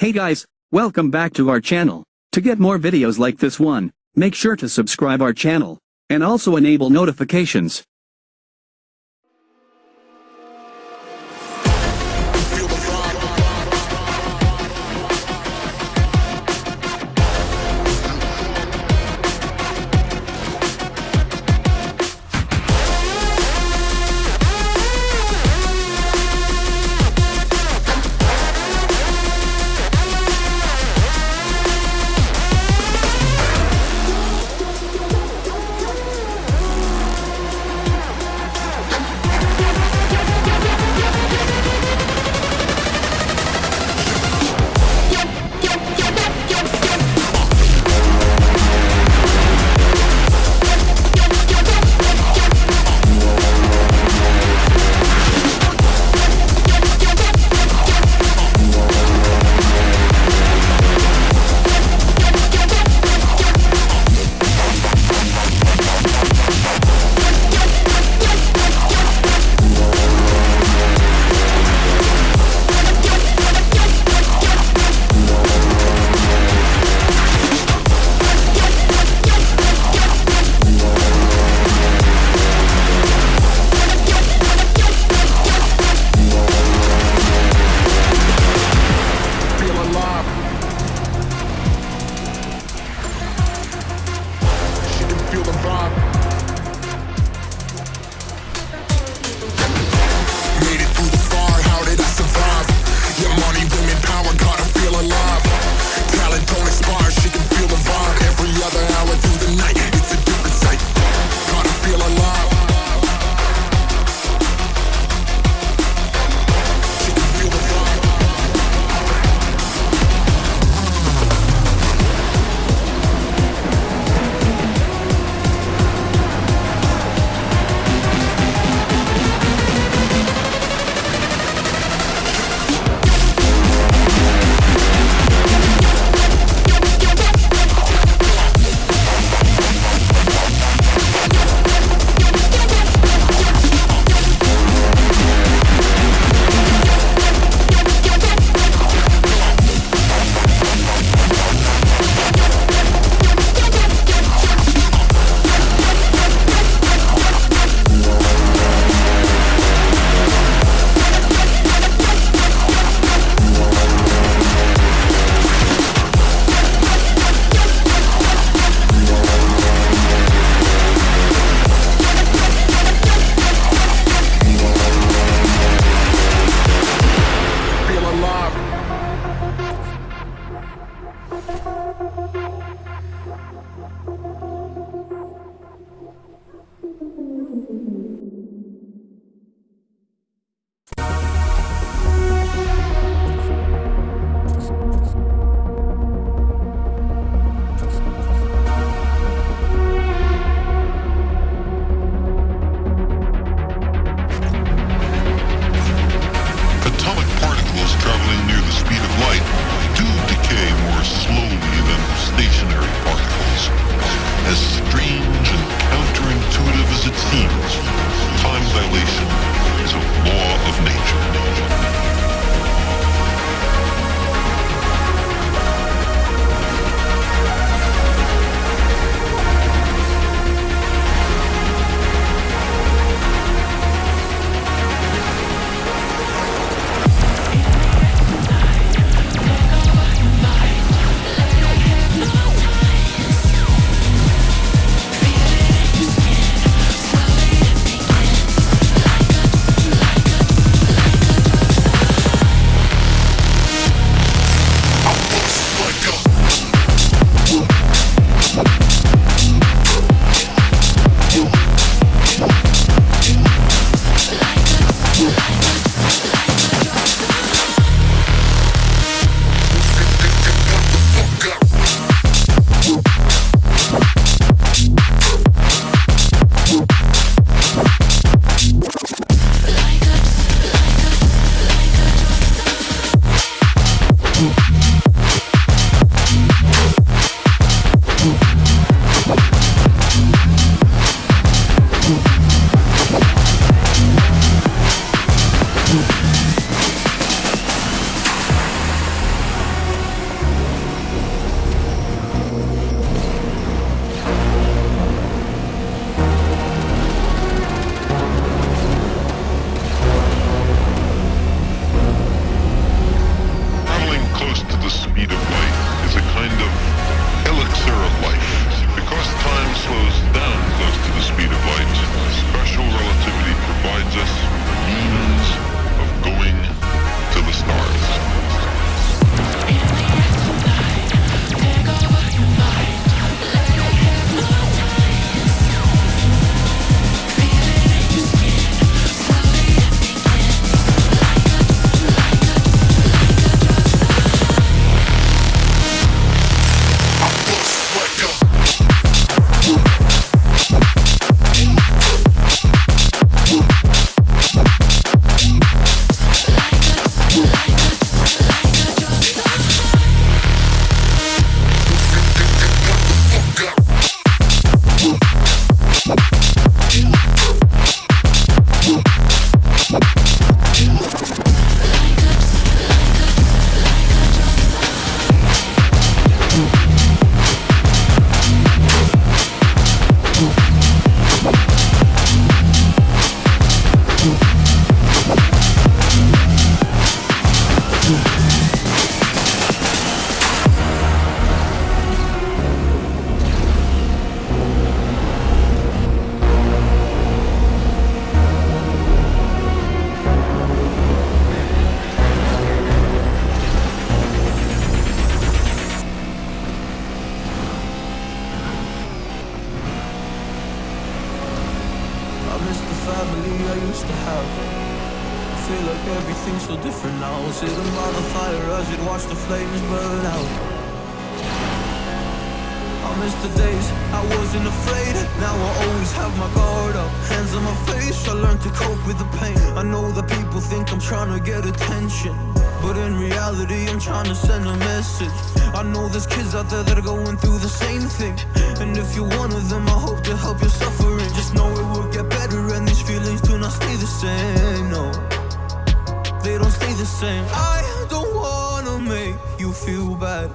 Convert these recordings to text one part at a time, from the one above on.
Hey guys, welcome back to our channel. To get more videos like this one, make sure to subscribe our channel, and also enable notifications. Atomic particles traveling near the speed of light do decay more slowly than stationary particles. As strange and counterintuitive as it seems, time dilation is a law of nature. Like everything's so different now. Sitting by the fire as we'd watch the flames burn out. I miss the days I wasn't afraid. Now I always have my guard up. Hands on my face, I learned to cope with the pain. I know that people think I'm trying to get attention. But in reality, I'm trying to send a message. I know there's kids out there that are going through the same thing. And if you're one of them, I hope to help your suffering. Just know it will get better, and these feelings do not stay the same. No, they don't stay the same. I don't wanna make you feel bad.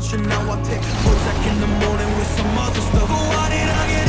Much. And now I take Prozac in the morning with some other stuff. But why did I get